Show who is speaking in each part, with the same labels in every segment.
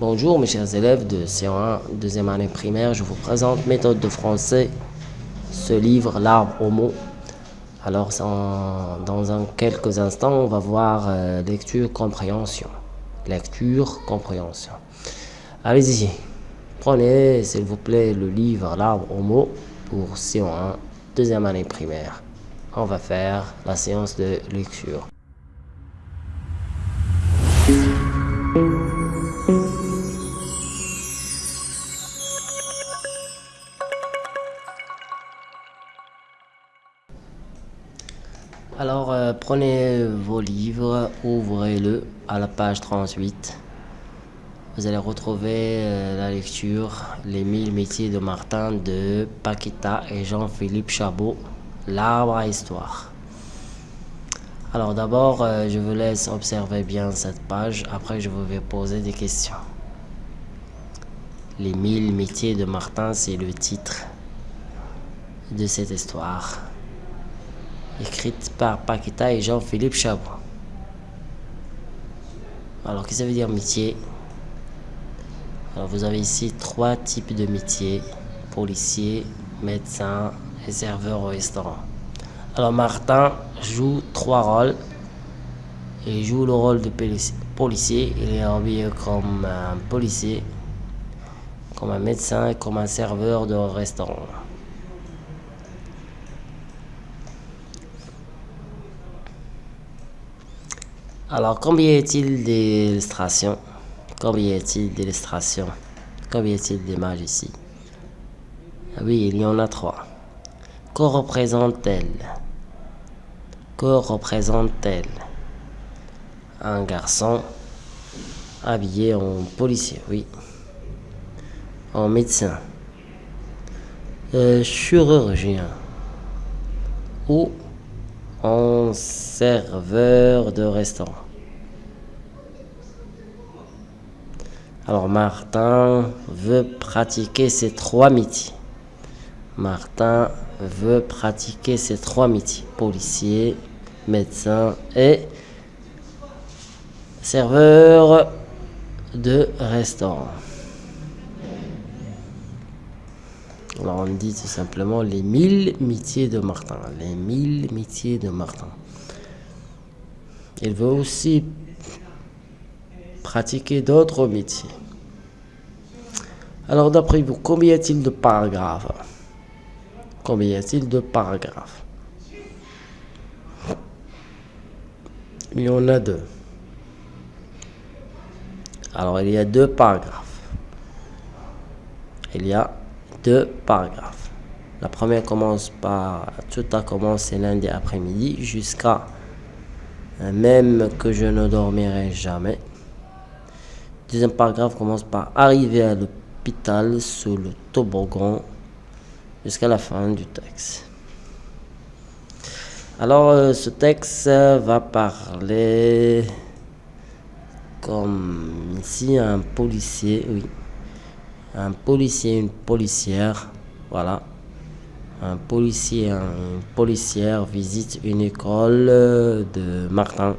Speaker 1: Bonjour mes chers élèves de C1, deuxième année primaire, je vous présente méthode de français, ce livre, l'arbre au mot. Alors dans quelques instants, on va voir euh, lecture, compréhension. Lecture, compréhension. Allez-y, prenez s'il vous plaît le livre, l'arbre au mot pour C1, deuxième année primaire. On va faire la séance de lecture. Prenez vos livres, ouvrez-le à la page 38. Vous allez retrouver euh, la lecture Les mille métiers de Martin de Paquita et Jean-Philippe Chabot, L'arbre à histoire. Alors d'abord, euh, je vous laisse observer bien cette page. Après, je vous vais poser des questions. Les mille métiers de Martin, c'est le titre de cette histoire écrite par Paquita et Jean-Philippe Chabot. Alors, qu'est-ce que ça veut dire métier? Alors, vous avez ici trois types de métiers policier, médecin et serveur au restaurant. Alors, Martin joue trois rôles. Il joue le rôle de policier. Il est habillé comme un policier, comme un médecin et comme un serveur de restaurant. Alors, combien est-il d'illustrations? Combien est-il d'illustrations? Combien est-il d'images ici? Ah Oui, il y en a trois. Que représente-t-elle? Que représente-t-elle? Un garçon habillé en policier, oui. En médecin. Euh, chirurgien. Ou en serveur de restaurant. Alors Martin veut pratiquer ces trois métiers. Martin veut pratiquer ces trois métiers. Policier, médecin et serveur de restaurant. On dit tout simplement les mille métiers de Martin. Les mille métiers de Martin. Il veut aussi pratiquer d'autres métiers. Alors d'après vous, combien y a-t-il de paragraphes? Combien y a-t-il de paragraphes? Il y en a deux. Alors il y a deux paragraphes. Il y a deux paragraphes. La première commence par tout a commencé lundi après-midi jusqu'à euh, même que je ne dormirai jamais. Deuxième paragraphe commence par arriver à l'hôpital sous le toboggan jusqu'à la fin du texte. Alors euh, ce texte va parler comme ici un policier, oui, un policier, une policière, voilà. Un policier, une policière visite une école de Martin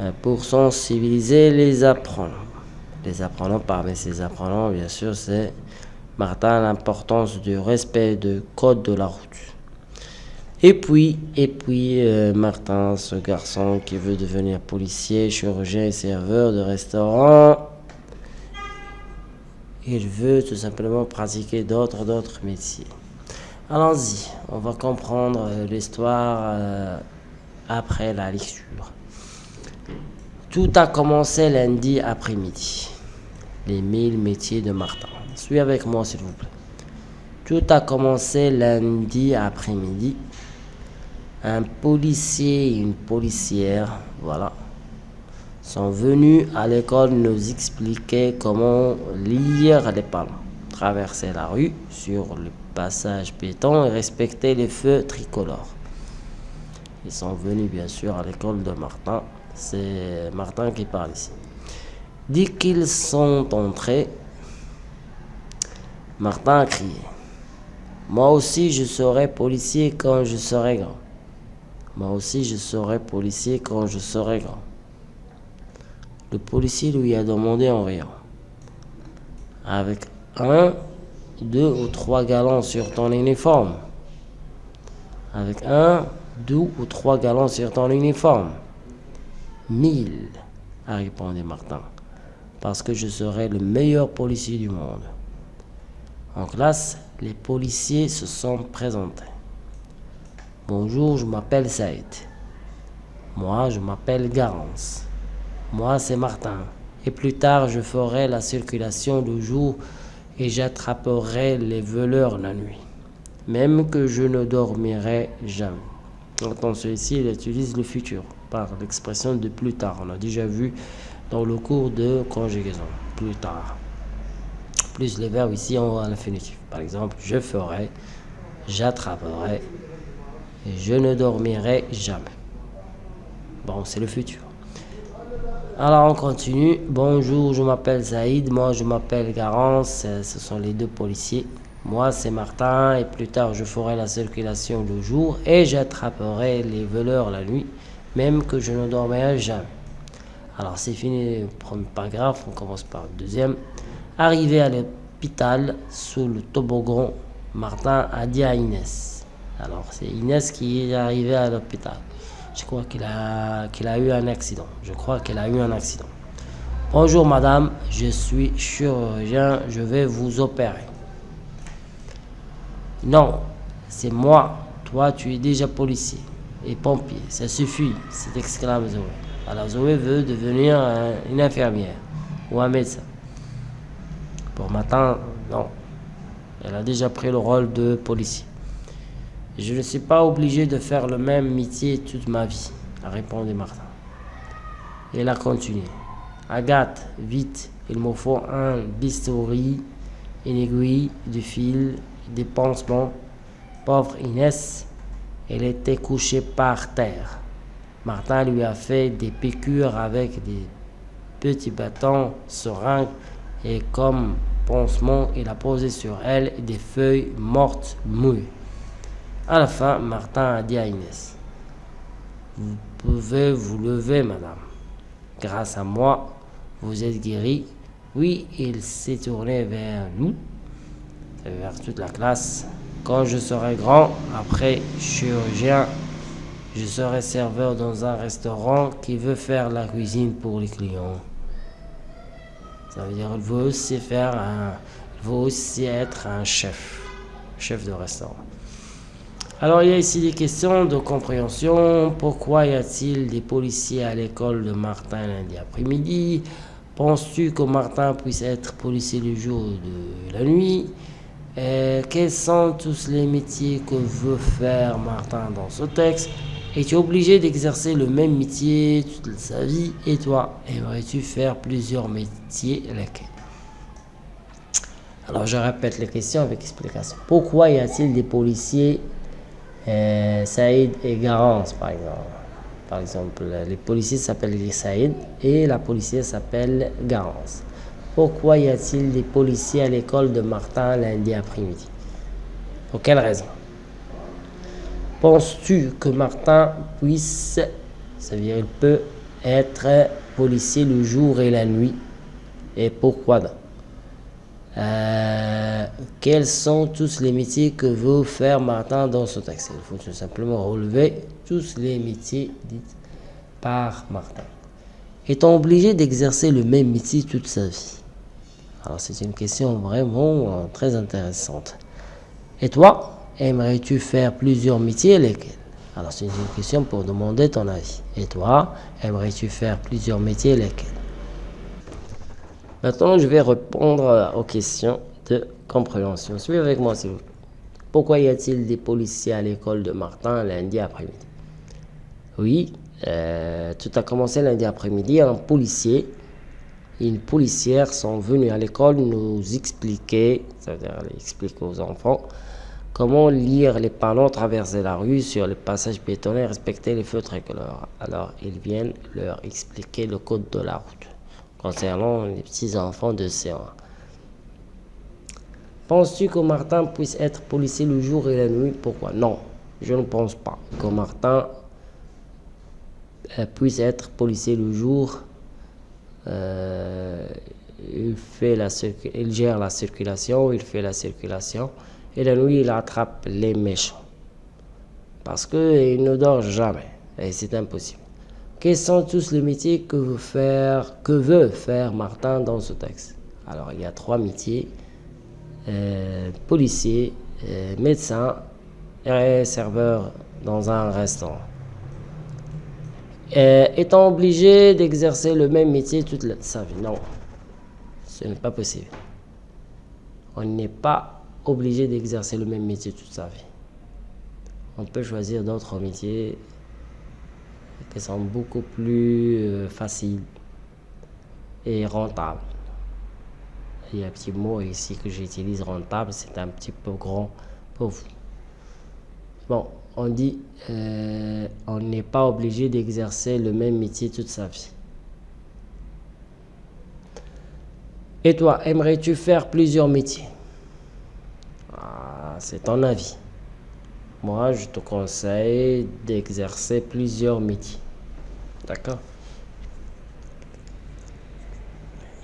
Speaker 1: euh, pour sensibiliser les apprenants. Les apprenants, parmi ces apprenants, bien sûr, c'est Martin, l'importance du respect du code de la route. Et puis, et puis euh, Martin, ce garçon qui veut devenir policier, chirurgien et serveur de restaurant, il veut tout simplement pratiquer d'autres métiers. Allons-y, on va comprendre euh, l'histoire euh, après la lecture. Tout a commencé lundi après-midi. Les mille métiers de Martin. Suis avec moi s'il vous plaît. Tout a commencé lundi après-midi. Un policier et une policière, voilà, sont venus à l'école nous expliquer comment lire les panneaux, traverser la rue sur le passage béton et respecter les feux tricolores. Ils sont venus bien sûr à l'école de Martin. C'est Martin qui parle ici. Dès qu'ils sont entrés, Martin a crié. Moi aussi je serai policier quand je serai grand. Moi aussi je serai policier quand je serai grand. Le policier lui a demandé en riant. avec un, deux ou trois galons sur ton uniforme. Avec un, deux ou trois galons sur ton uniforme. Mille, a répondu Martin, parce que je serai le meilleur policier du monde. En classe, les policiers se sont présentés. Bonjour, je m'appelle Saïd. Moi, je m'appelle Garance. Moi, c'est Martin. Et plus tard, je ferai la circulation le jour et j'attraperai les voleurs la nuit. Même que je ne dormirai jamais. Dans celui-ci, il utilise le futur par l'expression de plus tard. On a déjà vu dans le cours de conjugaison. Plus tard. Plus les verbes ici en l'infinitif. Par exemple, je ferai, j'attraperai, je ne dormirai jamais. Bon, c'est le futur. Alors on continue. Bonjour, je m'appelle Zaïd. Moi, je m'appelle Garance. Ce sont les deux policiers. Moi, c'est Martin. Et plus tard, je ferai la circulation le jour et j'attraperai les voleurs la nuit, même que je ne dormirai jamais. Alors c'est fini le premier paragraphe. On commence par le deuxième. Arrivé à l'hôpital sous le toboggan, Martin a dit à Inès alors, c'est Inès qui est arrivée à l'hôpital. Je crois qu'il a, qu'il a eu un accident. Je crois qu'elle a eu un accident. Bonjour madame, je suis chirurgien, je vais vous opérer. Non, c'est moi. Toi, tu es déjà policier et pompier. Ça suffit, c'est exclame Zoé. Alors Zoé veut devenir une infirmière ou un médecin. Pour matin, non. Elle a déjà pris le rôle de policier. Je ne suis pas obligé de faire le même métier toute ma vie, a répondu Martin. Elle a continué. Agathe, vite, il me faut un bistouri, une aiguille, du fil, des pansements. Pauvre Inès, elle était couchée par terre. Martin lui a fait des piqûres avec des petits bâtons, seringues, et comme pansement, il a posé sur elle des feuilles mortes mouillées. À la fin, Martin a dit à Inès, Vous pouvez vous lever, madame. Grâce à moi, vous êtes guérie. Oui, il s'est tourné vers nous, vers toute la classe. Quand je serai grand, après chirurgien, je serai serveur dans un restaurant qui veut faire la cuisine pour les clients. Ça veut dire qu'il veut aussi faire un, aussi être un chef, chef de restaurant. Alors il y a ici des questions de compréhension. Pourquoi y a-t-il des policiers à l'école de Martin lundi après-midi? Penses-tu que Martin puisse être policier le jour de la nuit? Euh, Quels sont tous les métiers que veut faire Martin dans ce texte? Es-tu obligé d'exercer le même métier toute sa vie? Et toi, aimerais-tu faire plusieurs métiers? Lesquels? Alors je répète les questions avec explication. Pourquoi y a-t-il des policiers euh, Saïd et Garance, par exemple. Par exemple, les policiers s'appellent Saïd et la policière s'appelle Garance. Pourquoi y a-t-il des policiers à l'école de Martin lundi après-midi? Pour quelle raison? Penses-tu que Martin puisse, ça veut dire il peut être policier le jour et la nuit? Et pourquoi donc euh, quels sont tous les métiers que veut faire Martin dans ce texte? Il faut tout simplement relever tous les métiers dits par Martin. Est-on obligé d'exercer le même métier toute sa vie? Alors c'est une question vraiment euh, très intéressante. Et toi, aimerais-tu faire plusieurs métiers lesquels? Alors c'est une question pour demander ton avis. Et toi, aimerais-tu faire plusieurs métiers lesquels? Maintenant, je vais répondre aux questions de compréhension. Suivez avec moi, s'il vous plaît. Pourquoi y a-t-il des policiers à l'école de Martin lundi après-midi? Oui, euh, tout a commencé lundi après-midi. Un policier et une policière sont venus à l'école nous expliquer, c'est-à-dire expliquer aux enfants, comment lire les panneaux, traverser la rue sur les passages piétons et respecter les feux tricolores. Alors, ils viennent leur expliquer le code de la route concernant les petits-enfants de C1. Penses-tu que Martin puisse être policier le jour et la nuit? Pourquoi? Non, je ne pense pas que Martin euh, puisse être policier le jour. Euh, il il gère la circulation, il fait la circulation. Et la nuit, il attrape les méchants. Parce qu'il ne dort jamais. Et c'est impossible. Quels sont tous les métiers que veut faire, Martin dans ce texte? Alors, il y a trois métiers. Euh, policier, euh, médecin et serveur dans un restaurant. Euh, étant obligé d'exercer le même métier toute sa vie. Non, ce n'est pas possible. On n'est pas obligé d'exercer le même métier toute sa vie. On peut choisir d'autres métiers qui sont beaucoup plus euh, faciles et rentables. Il y a un petit mot ici que j'utilise, rentable, c'est un petit peu grand pour vous. Bon, on dit euh, on n'est pas obligé d'exercer le même métier toute sa vie. Et toi, aimerais-tu faire plusieurs métiers? Ah, C'est ton avis. Moi, je te conseille d'exercer plusieurs métiers. D'accord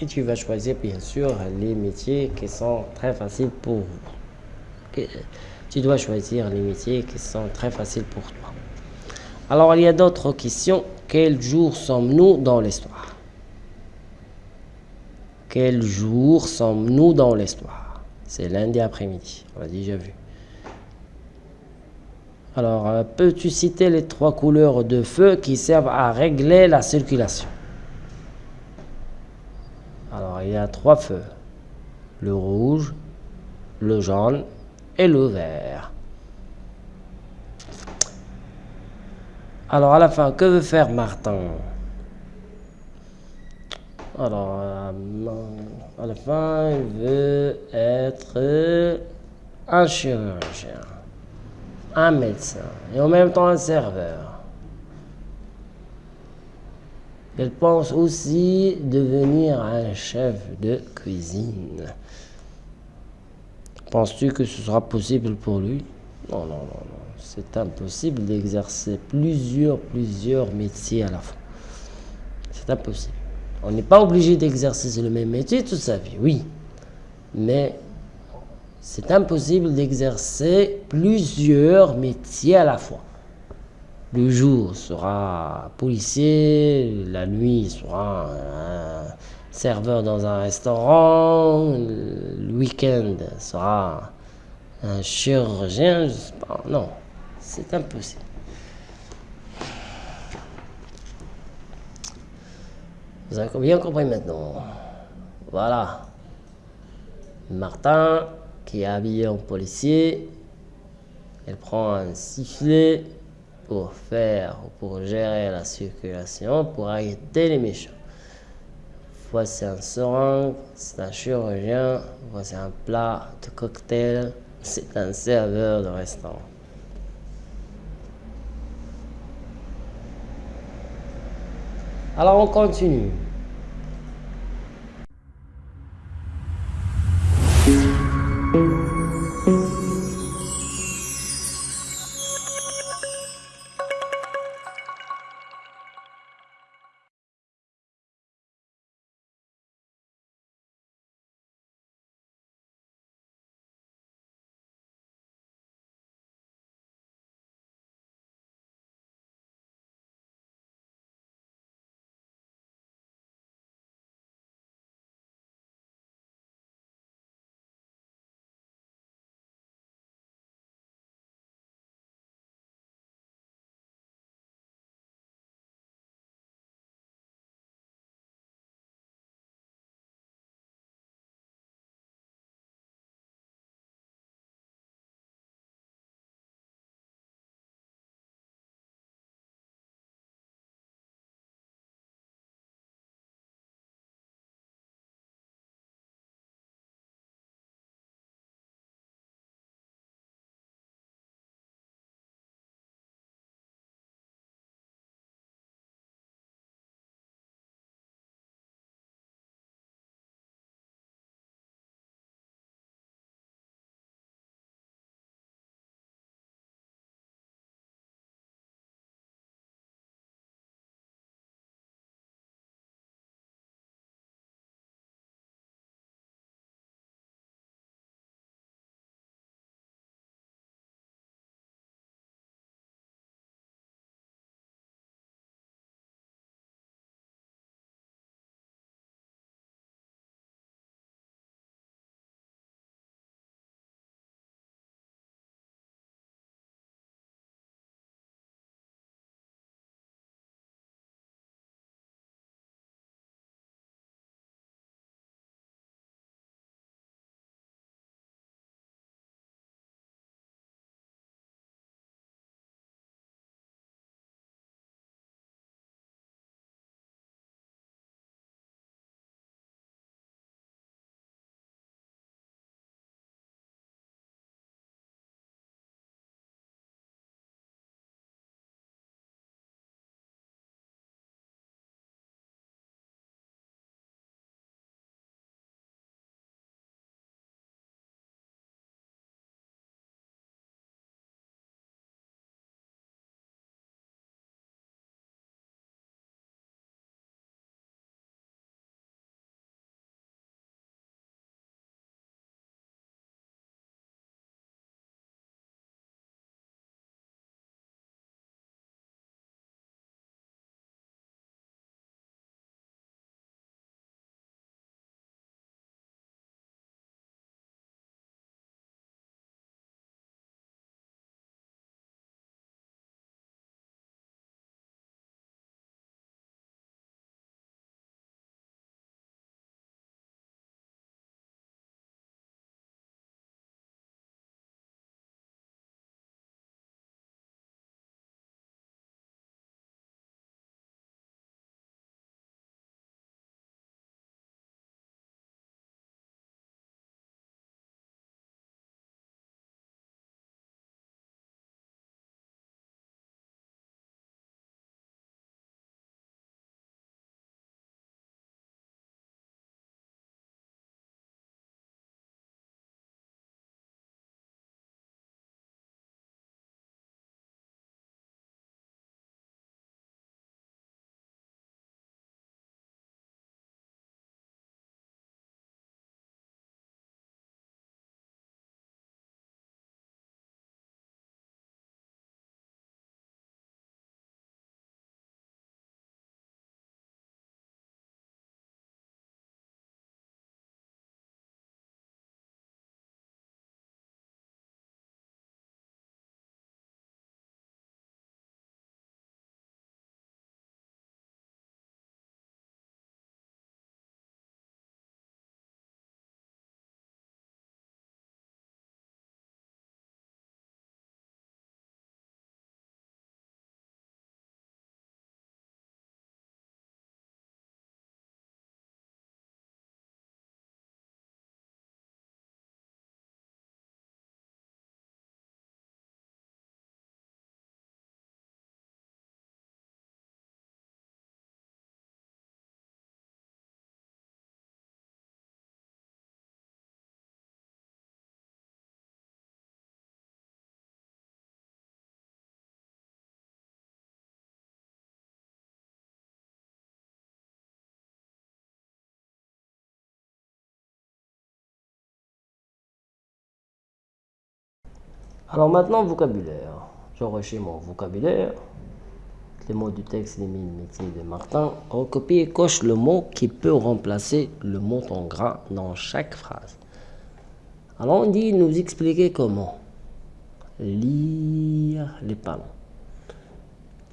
Speaker 1: Et tu vas choisir bien sûr les métiers qui sont très faciles pour vous. Tu dois choisir les métiers qui sont très faciles pour toi. Alors il y a d'autres questions. Quel jour sommes-nous dans l'histoire? Quel jour sommes-nous dans l'histoire? C'est lundi après-midi. On l'a déjà vu. Alors, euh, peux-tu citer les trois couleurs de feu qui servent à régler la circulation? Alors, il y a trois feux. Le rouge, le jaune et le vert. Alors, à la fin, que veut faire Martin? Alors, euh, à la fin, il veut être un chirurgien un médecin et en même temps un serveur. Elle pense aussi devenir un chef de cuisine. Penses-tu que ce sera possible pour lui? Non, non, non, non. C'est impossible d'exercer plusieurs, plusieurs métiers à la fois. C'est impossible. On n'est pas obligé d'exercer le même métier toute sa vie, oui. Mais c'est impossible d'exercer plusieurs métiers à la fois. Le jour sera policier, la nuit sera serveur dans un restaurant, le week-end sera un chirurgien, je sais pas. Non, c'est impossible. Vous avez bien compris maintenant. Voilà. Martin qui est habillée en policier. Elle prend un sifflet pour faire, pour gérer la circulation, pour arrêter les méchants. Voici un seringue, c'est un chirurgien, voici un plat de cocktail, c'est un serveur de restaurant. Alors on continue. Alors maintenant, vocabulaire. J'enrichis mon vocabulaire. Les mots du texte des métiers de Martin. Recopie et coche le mot qui peut remplacer le mot en gras dans chaque phrase. Alors on dit nous expliquer comment lire les panneaux.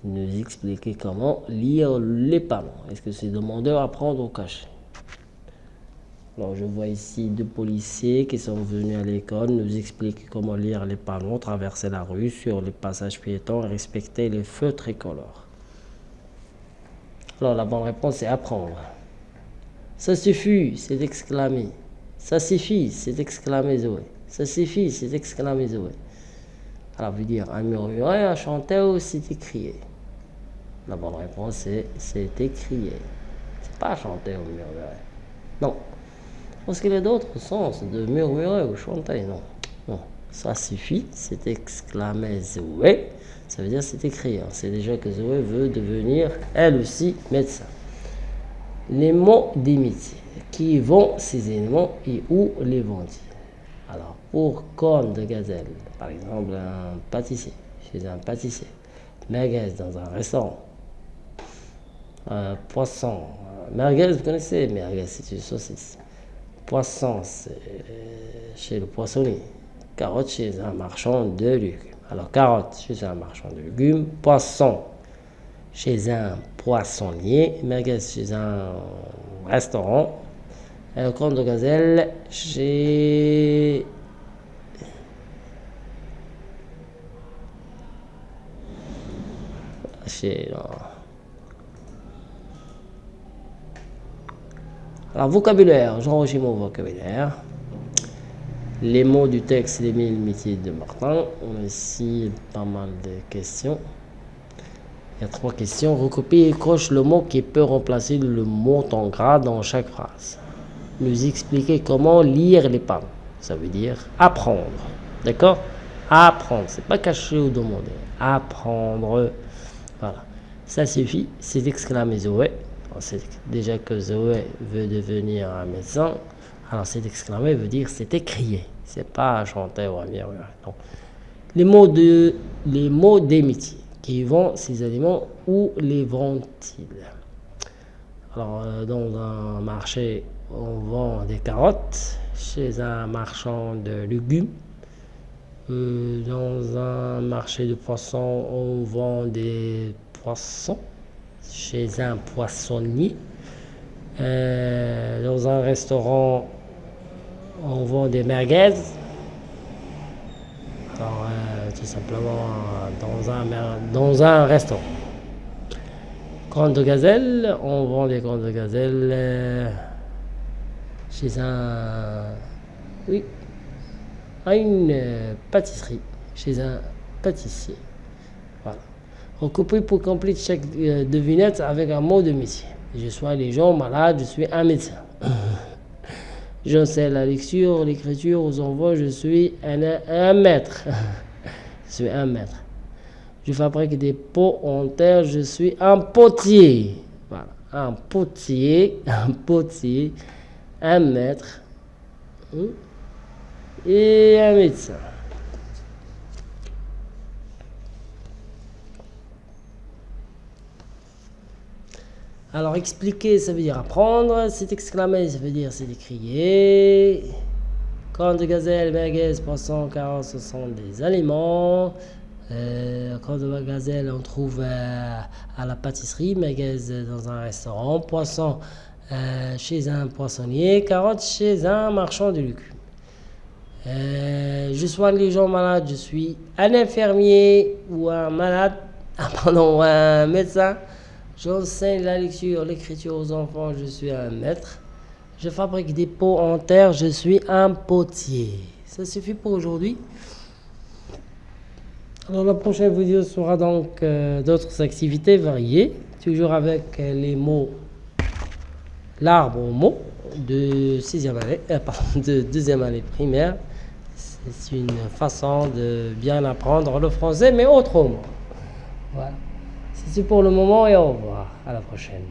Speaker 1: Nous expliquer comment lire les panneaux. Est-ce que c'est demandeur à prendre au cachet alors, je vois ici deux policiers qui sont venus à l'école nous expliquer comment lire les panneaux, traverser la rue sur les passages piétons et respecter les feux tricolores. Alors, la bonne réponse est apprendre. Ça suffit, c'est exclamé. Ça suffit, c'est exclamé Zoé. Ça suffit, c'est exclamé Zoé. Alors, veut dire un murmurer, un chanter ou c'est écrié? La bonne réponse est c'est écrié. C'est pas chanter ou murmurer. Non. Parce qu'il y a d'autres sens de murmurer ou chanter, non. Non, ça suffit, c'est exclamé Zoé, ça veut dire c'est écrit. Hein. C'est déjà que Zoé veut devenir, elle aussi, médecin. Les mots d'imiter, qui vont ces éléments et où les vont-ils? Alors, pour corne de gazelle, par exemple, un pâtissier, chez un pâtissier, merguez dans un restaurant, un poisson, merguez, vous connaissez, merguez, c'est une saucisse poisson chez le poissonnier, carotte chez un marchand de légumes. Alors carotte chez un marchand de légumes, poisson chez un poissonnier, merguez chez un restaurant, et le compte de gazelle chez chez Alors, vocabulaire, j'enregistre mon vocabulaire. Les mots du texte des mille métiers de Martin. On a ici pas mal de questions. Il y a trois questions. Recopie et coche le mot qui peut remplacer le mot en gras dans chaque phrase. Nous expliquer comment lire les panneaux. Ça veut dire apprendre. D'accord? Apprendre. C'est pas cacher ou demander. Apprendre. Voilà. Ça suffit. C'est exclamé C'est déjà que Zoé veut devenir un médecin. Alors c'est exclamé veut dire c'est écrié. C'est pas chanter ou bien. Non. Les mots de les mots d'amitié qui vont ces aliments où les vendent-ils? Alors euh, dans un marché on vend des carottes, chez un marchand de légumes. Euh, dans un marché de poissons, on vend des poissons chez un poissonnier. Euh, dans un restaurant, on vend des merguez. Euh, tout simplement dans un, dans un restaurant. Cornes de gazelle, on vend des cornes de gazelle euh, chez un. Oui, à une pâtisserie, chez un pâtissier. Recoupé pour compléter chaque euh, devinette avec un mot de métier. Je sois les gens malades, je suis un médecin. je sais la lecture, l'écriture aux enfants, je suis un, maître. je suis un maître. Je fabrique des pots en terre, je suis un potier. Voilà, un potier, un potier, un maître hein, et un médecin. Alors expliquer, ça veut dire apprendre. C'est exclamer, ça veut dire c'est décrier. Corne de gazelle, merguez, poisson, carotte, ce sont des aliments. Euh, corne de gazelle, on trouve euh, à la pâtisserie, merguez dans un restaurant, poisson euh, chez un poissonnier, carotte chez un marchand de légumes. je soigne les gens malades, je suis un infirmier ou un malade, ah, pardon, un médecin. J'enseigne la lecture, l'écriture aux enfants, je suis un maître. Je fabrique des pots en terre, je suis un potier. Ça suffit pour aujourd'hui. Alors la prochaine vidéo sera donc euh, d'autres activités variées, toujours avec euh, les mots, l'arbre aux mots de euh, de deuxième année primaire. C'est une façon de bien apprendre le français, mais autrement. Voilà. C'est pour le moment et au revoir. À la prochaine.